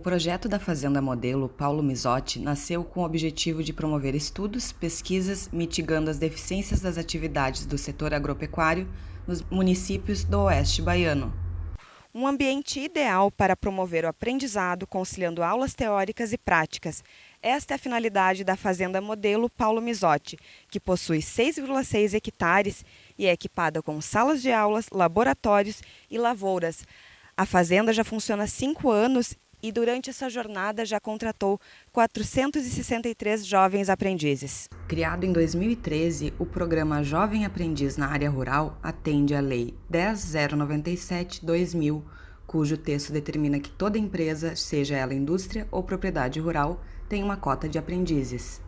projeto da Fazenda Modelo Paulo Misotti nasceu com o objetivo de promover estudos, pesquisas, mitigando as deficiências das atividades do setor agropecuário nos municípios do Oeste Baiano. Um ambiente ideal para promover o aprendizado, conciliando aulas teóricas e práticas. Esta é a finalidade da Fazenda Modelo Paulo Misotti, que possui 6,6 hectares e é equipada com salas de aulas, laboratórios e lavouras. A fazenda já funciona há cinco anos e durante essa jornada já contratou 463 jovens aprendizes. Criado em 2013, o programa Jovem Aprendiz na Área Rural atende à Lei 10097-2000, cujo texto determina que toda empresa, seja ela indústria ou propriedade rural, tem uma cota de aprendizes.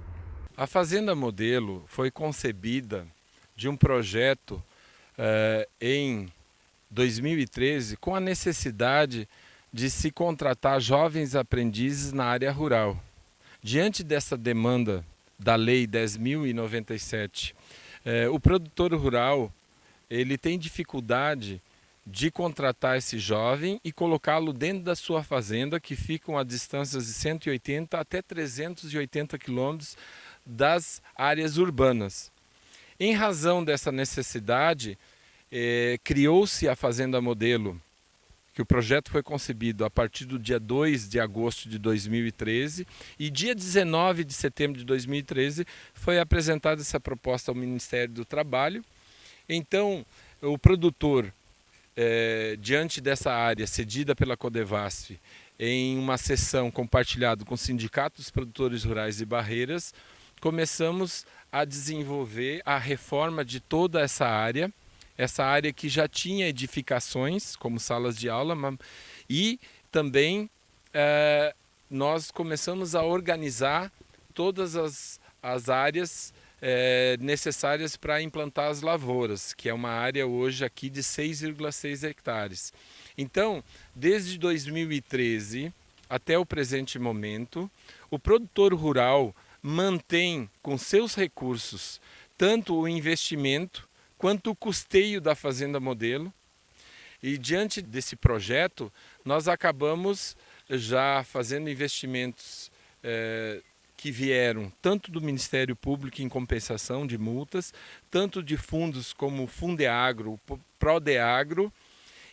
A Fazenda Modelo foi concebida de um projeto eh, em 2013 com a necessidade de se contratar jovens aprendizes na área rural. Diante dessa demanda da Lei 10.097, eh, o produtor rural ele tem dificuldade de contratar esse jovem e colocá-lo dentro da sua fazenda, que ficam a distâncias de 180 até 380 quilômetros das áreas urbanas. Em razão dessa necessidade, eh, criou-se a Fazenda Modelo, que o projeto foi concebido a partir do dia 2 de agosto de 2013 e dia 19 de setembro de 2013 foi apresentada essa proposta ao Ministério do Trabalho. Então, o produtor, eh, diante dessa área cedida pela Codevasf, em uma sessão compartilhada com sindicatos produtores rurais e barreiras, começamos a desenvolver a reforma de toda essa área, essa área que já tinha edificações, como salas de aula, e também é, nós começamos a organizar todas as, as áreas é, necessárias para implantar as lavouras, que é uma área hoje aqui de 6,6 hectares. Então, desde 2013 até o presente momento, o produtor rural mantém com seus recursos tanto o investimento quanto o custeio da Fazenda Modelo. E diante desse projeto, nós acabamos já fazendo investimentos eh, que vieram tanto do Ministério Público em compensação de multas, tanto de fundos como o Fundeagro, o Prodeagro,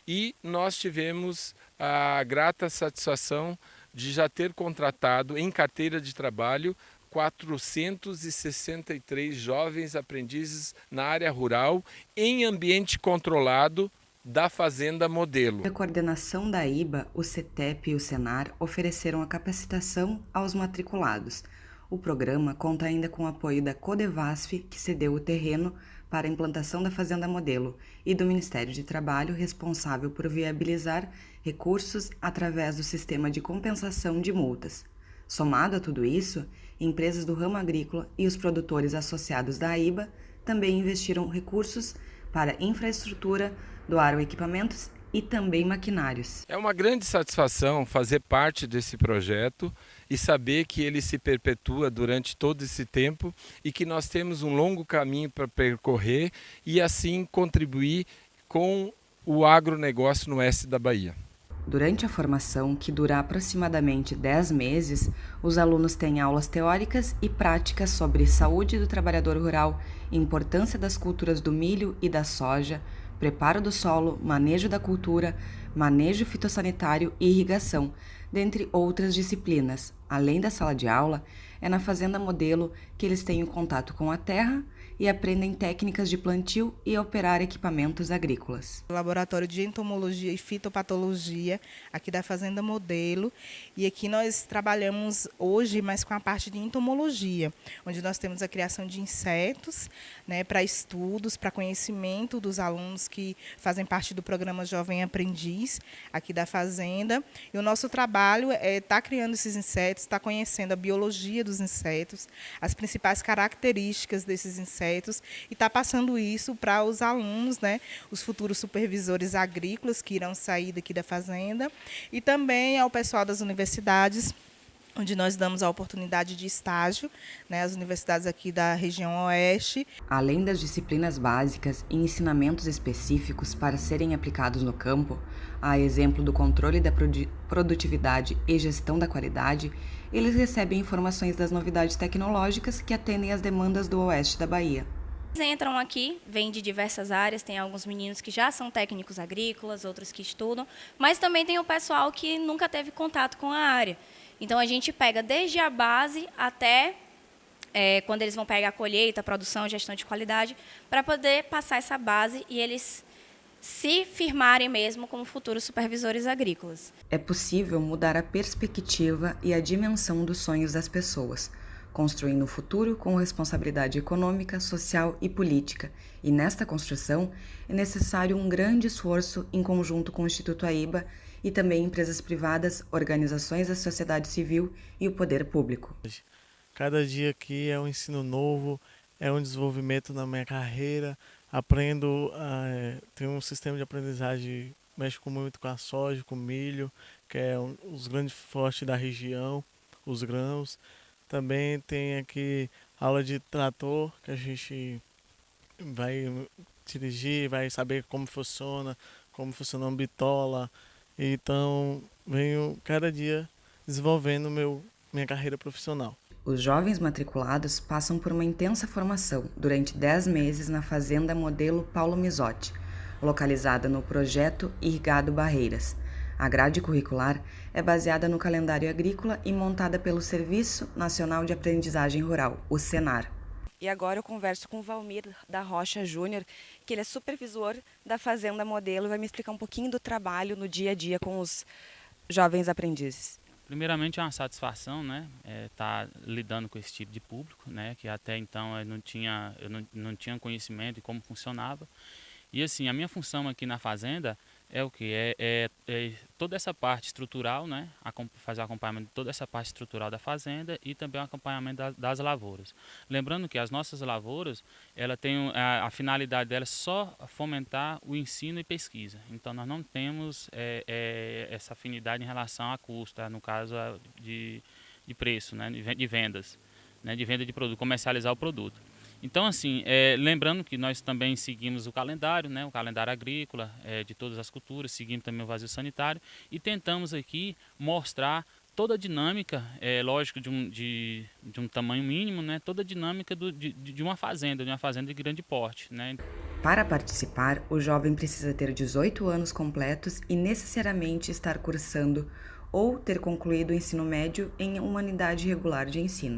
e nós tivemos a grata satisfação de já ter contratado em carteira de trabalho 463 jovens aprendizes na área rural em ambiente controlado da Fazenda Modelo. A coordenação da IBA, o CETEP e o Senar ofereceram a capacitação aos matriculados. O programa conta ainda com o apoio da Codevasf, que cedeu o terreno para a implantação da Fazenda Modelo, e do Ministério de Trabalho, responsável por viabilizar recursos através do sistema de compensação de multas. Somado a tudo isso, empresas do ramo agrícola e os produtores associados da AIBA também investiram recursos para infraestrutura, doaram equipamentos e também maquinários. É uma grande satisfação fazer parte desse projeto e saber que ele se perpetua durante todo esse tempo e que nós temos um longo caminho para percorrer e assim contribuir com o agronegócio no oeste da Bahia. Durante a formação, que dura aproximadamente 10 meses, os alunos têm aulas teóricas e práticas sobre saúde do trabalhador rural, importância das culturas do milho e da soja, preparo do solo, manejo da cultura, manejo fitossanitário e irrigação, dentre outras disciplinas. Além da sala de aula, é na fazenda modelo que eles têm contato com a terra e aprendem técnicas de plantio e operar equipamentos agrícolas. Laboratório de Entomologia e Fitopatologia, aqui da Fazenda Modelo, e aqui nós trabalhamos hoje mais com a parte de entomologia, onde nós temos a criação de insetos né, para estudos, para conhecimento dos alunos que fazem parte do programa Jovem Aprendiz, aqui da Fazenda. E o nosso trabalho é estar tá criando esses insetos, estar tá conhecendo a biologia dos insetos, as principais características desses insetos, e está passando isso para os alunos, né, os futuros supervisores agrícolas que irão sair daqui da fazenda e também ao pessoal das universidades onde nós damos a oportunidade de estágio né, às universidades aqui da região oeste. Além das disciplinas básicas e ensinamentos específicos para serem aplicados no campo, a exemplo do controle da produtividade e gestão da qualidade, eles recebem informações das novidades tecnológicas que atendem às demandas do oeste da Bahia. Eles entram aqui, vêm de diversas áreas, tem alguns meninos que já são técnicos agrícolas, outros que estudam, mas também tem o pessoal que nunca teve contato com a área. Então a gente pega desde a base até é, quando eles vão pegar a colheita, a produção, a gestão de qualidade, para poder passar essa base e eles se firmarem mesmo como futuros supervisores agrícolas. É possível mudar a perspectiva e a dimensão dos sonhos das pessoas, construindo o futuro com responsabilidade econômica, social e política. E nesta construção é necessário um grande esforço em conjunto com o Instituto AIBA e também empresas privadas, organizações da sociedade civil e o poder público. Cada dia aqui é um ensino novo, é um desenvolvimento na minha carreira, aprendo, uh, tenho um sistema de aprendizagem, mexo muito com a soja, com o milho, que é um, os grandes fortes da região, os grãos. Também tem aqui aula de trator, que a gente vai dirigir, vai saber como funciona, como funciona uma bitola, então, venho cada dia desenvolvendo meu, minha carreira profissional. Os jovens matriculados passam por uma intensa formação durante 10 meses na Fazenda Modelo Paulo Misotti, localizada no projeto Irrigado Barreiras. A grade curricular é baseada no calendário agrícola e montada pelo Serviço Nacional de Aprendizagem Rural, o SENAR. E agora eu converso com o Valmir da Rocha Júnior, que ele é supervisor da Fazenda Modelo vai me explicar um pouquinho do trabalho no dia a dia com os jovens aprendizes. Primeiramente é uma satisfação, né, estar é, tá lidando com esse tipo de público, né, que até então eu não tinha, eu não, não tinha conhecimento de como funcionava. E assim, a minha função aqui na fazenda é o que? É, é, é, toda essa parte estrutural, né? fazer o acompanhamento de toda essa parte estrutural da fazenda e também o acompanhamento das, das lavouras. Lembrando que as nossas lavouras, ela tem a, a, finalidade dela é só fomentar o ensino e pesquisa. Então nós não temos é, é essa afinidade em relação a custo, no caso de, de preço, né? de vendas, né? de venda de produto, comercializar o produto. Então, assim, é, lembrando que nós também seguimos o calendário, né, o calendário agrícola é, de todas as culturas, seguimos também o vazio sanitário e tentamos aqui mostrar toda a dinâmica, é lógico, de um, de, de um tamanho mínimo, né, toda a dinâmica do, de, de uma fazenda, de uma fazenda de grande porte. Né. Para participar, o jovem precisa ter 18 anos completos e necessariamente estar cursando ou ter concluído o ensino médio em uma unidade regular de ensino.